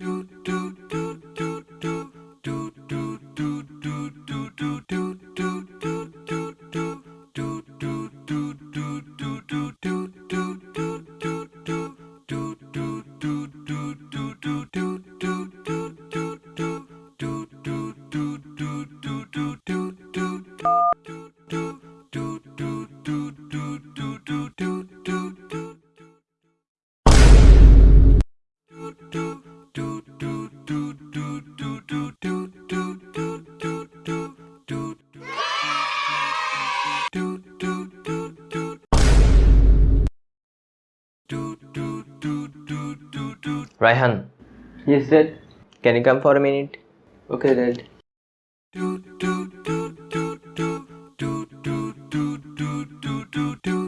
do do do. Raihan. Yes, Dad. Can you come for a minute? Okay, Dad. Do do do do do do do do do do do